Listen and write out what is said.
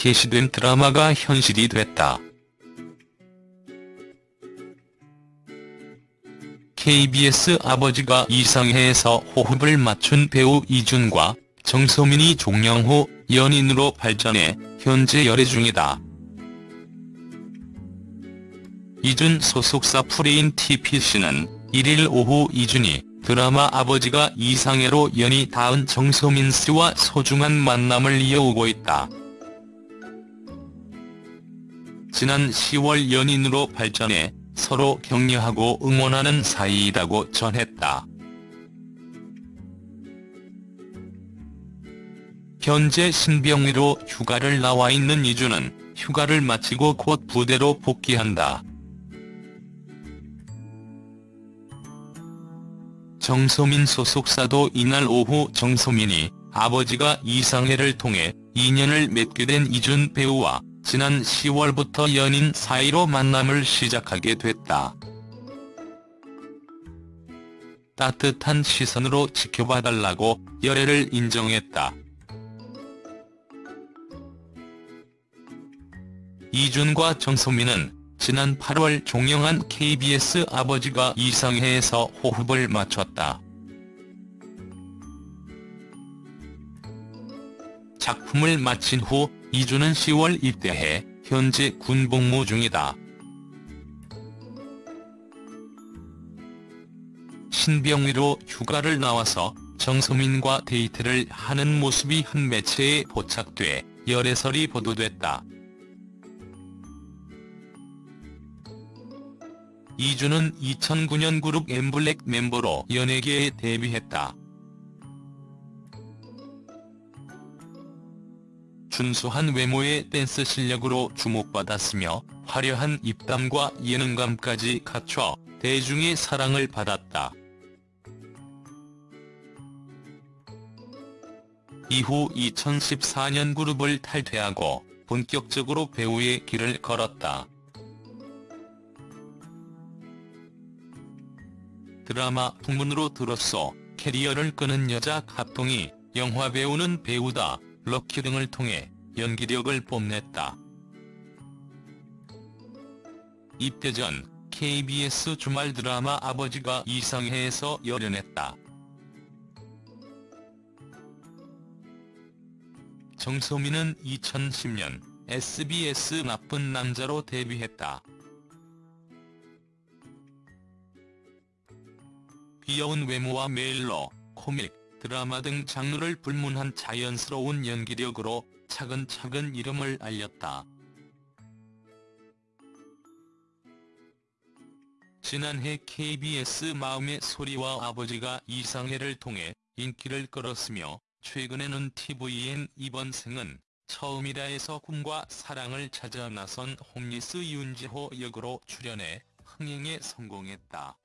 게시된 드라마가 현실이 됐다. KBS 아버지가 이상해에서 호흡을 맞춘 배우 이준과 정소민이 종영 후 연인으로 발전해 현재 열애 중이다. 이준 소속사 프레인 TPC는 1일 오후 이준이 드라마 아버지가 이상해로 연이 닿은 정소민 씨와 소중한 만남을 이어오고 있다. 지난 10월 연인으로 발전해 서로 격려하고 응원하는 사이라고 전했다. 현재 신병위로 휴가를 나와 있는 이주는 휴가를 마치고 곧 부대로 복귀한다. 정소민 소속사도 이날 오후 정소민이 아버지가 이상해를 통해 인연을 맺게 된 이준 배우와 지난 10월부터 연인 사이로 만남을 시작하게 됐다. 따뜻한 시선으로 지켜봐달라고 열애를 인정했다. 이준과 정소민은 지난 8월 종영한 KBS 아버지가 이상해에서 호흡을 맞췄다. 작품을 마친 후 이준은 10월 입대해 현재 군복무 중이다. 신병위로 휴가를 나와서 정소민과 데이트를 하는 모습이 한 매체에 포착돼 열애설이 보도됐다. 이준은 2009년 그룹 엠블랙 멤버로 연예계에 데뷔했다. 준수한 외모의 댄스 실력으로 주목받았으며 화려한 입담과 예능감까지 갖춰 대중의 사랑을 받았다. 이후 2014년 그룹을 탈퇴하고 본격적으로 배우의 길을 걸었다. 드라마 풍문으로 들었어 캐리어를 끄는 여자 합동이 영화배우는 배우다 럭키 등을 통해 연기력을 뽐냈다. 입대 전 KBS 주말 드라마 아버지가 이상해에서 열연했다. 정소민은 2010년 SBS 나쁜 남자로 데뷔했다. 귀여운 외모와 메일러, 코믹, 드라마 등 장르를 불문한 자연스러운 연기력으로 차근차근 이름을 알렸다. 지난해 KBS 마음의 소리와 아버지가 이상해를 통해 인기를 끌었으며 최근에는 TVN 이번 생은 처음이라에서 꿈과 사랑을 찾아 나선 홈리스 윤지호 역으로 출연해 흥행에 성공했다.